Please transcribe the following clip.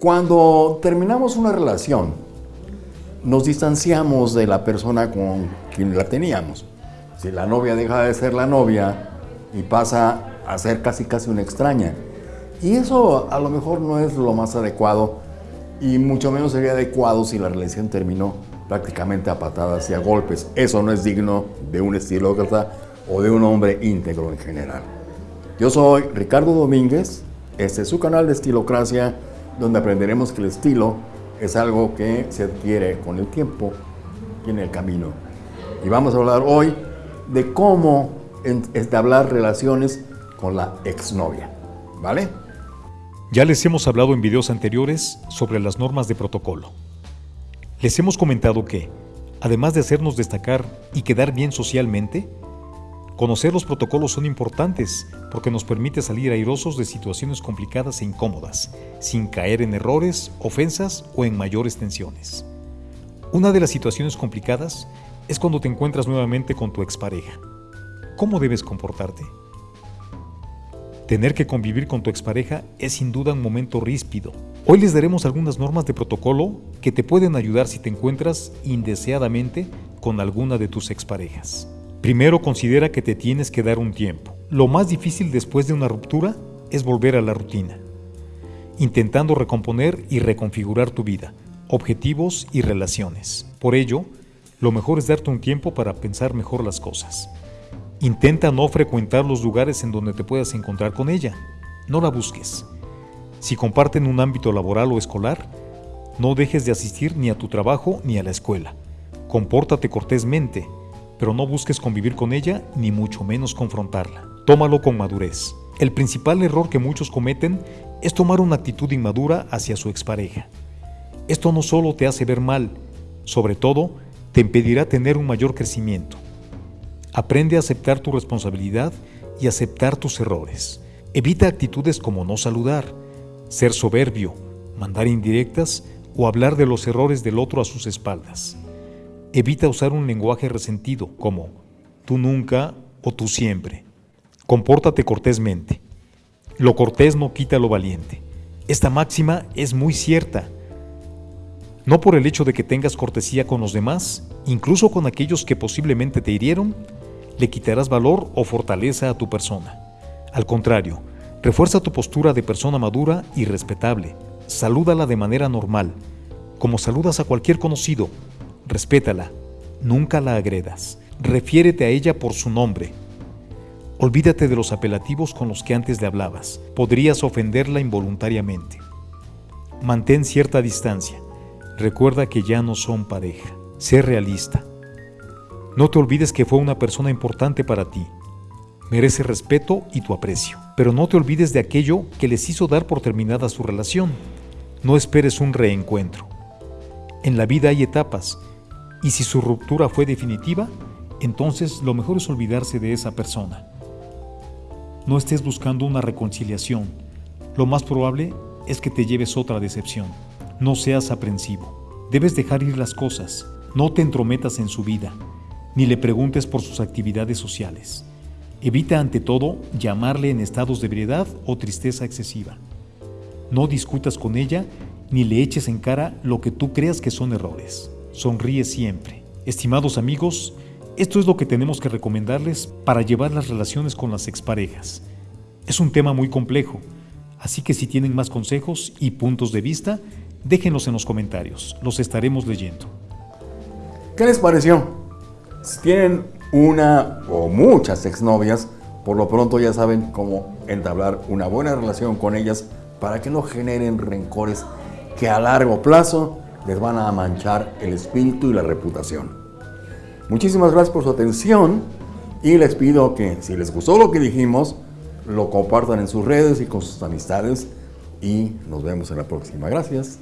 Cuando terminamos una relación, nos distanciamos de la persona con quien la teníamos. Si la novia deja de ser la novia y pasa a ser casi casi una extraña. Y eso a lo mejor no es lo más adecuado y mucho menos sería adecuado si la relación terminó prácticamente a patadas y a golpes. Eso no es digno de un estilócrata o de un hombre íntegro en general. Yo soy Ricardo Domínguez, este es su canal de Estilocracia, donde aprenderemos que el estilo es algo que se adquiere con el tiempo y en el camino. Y vamos a hablar hoy de cómo entablar relaciones con la exnovia, ¿vale? Ya les hemos hablado en videos anteriores sobre las normas de protocolo. Les hemos comentado que, además de hacernos destacar y quedar bien socialmente, conocer los protocolos son importantes porque nos permite salir airosos de situaciones complicadas e incómodas, sin caer en errores, ofensas o en mayores tensiones. Una de las situaciones complicadas es cuando te encuentras nuevamente con tu expareja. ¿Cómo debes comportarte? Tener que convivir con tu expareja es sin duda un momento ríspido. Hoy les daremos algunas normas de protocolo que te pueden ayudar si te encuentras indeseadamente con alguna de tus exparejas. Primero considera que te tienes que dar un tiempo. Lo más difícil después de una ruptura es volver a la rutina, intentando recomponer y reconfigurar tu vida, objetivos y relaciones. Por ello, lo mejor es darte un tiempo para pensar mejor las cosas. Intenta no frecuentar los lugares en donde te puedas encontrar con ella. No la busques. Si comparten un ámbito laboral o escolar, no dejes de asistir ni a tu trabajo ni a la escuela. Compórtate cortésmente, pero no busques convivir con ella ni mucho menos confrontarla. Tómalo con madurez. El principal error que muchos cometen es tomar una actitud inmadura hacia su expareja. Esto no solo te hace ver mal, sobre todo te impedirá tener un mayor crecimiento. Aprende a aceptar tu responsabilidad y aceptar tus errores. Evita actitudes como no saludar, ser soberbio, mandar indirectas o hablar de los errores del otro a sus espaldas. Evita usar un lenguaje resentido como tú nunca o tú siempre. Compórtate cortésmente. Lo cortés no quita lo valiente. Esta máxima es muy cierta. No por el hecho de que tengas cortesía con los demás, incluso con aquellos que posiblemente te hirieron, le quitarás valor o fortaleza a tu persona. Al contrario, refuerza tu postura de persona madura y respetable. Salúdala de manera normal, como saludas a cualquier conocido. Respétala, nunca la agredas. Refiérete a ella por su nombre. Olvídate de los apelativos con los que antes le hablabas. Podrías ofenderla involuntariamente. Mantén cierta distancia. Recuerda que ya no son pareja. Sé realista. No te olvides que fue una persona importante para ti. Merece respeto y tu aprecio. Pero no te olvides de aquello que les hizo dar por terminada su relación. No esperes un reencuentro. En la vida hay etapas, y si su ruptura fue definitiva, entonces lo mejor es olvidarse de esa persona. No estés buscando una reconciliación. Lo más probable es que te lleves otra decepción. No seas aprensivo. Debes dejar ir las cosas. No te entrometas en su vida ni le preguntes por sus actividades sociales. Evita ante todo llamarle en estados de ebriedad o tristeza excesiva. No discutas con ella ni le eches en cara lo que tú creas que son errores. Sonríe siempre. Estimados amigos, esto es lo que tenemos que recomendarles para llevar las relaciones con las exparejas. Es un tema muy complejo, así que si tienen más consejos y puntos de vista, déjenlos en los comentarios, los estaremos leyendo. ¿Qué les pareció? Si tienen una o muchas exnovias, por lo pronto ya saben cómo entablar una buena relación con ellas para que no generen rencores que a largo plazo les van a manchar el espíritu y la reputación. Muchísimas gracias por su atención y les pido que si les gustó lo que dijimos, lo compartan en sus redes y con sus amistades y nos vemos en la próxima. Gracias.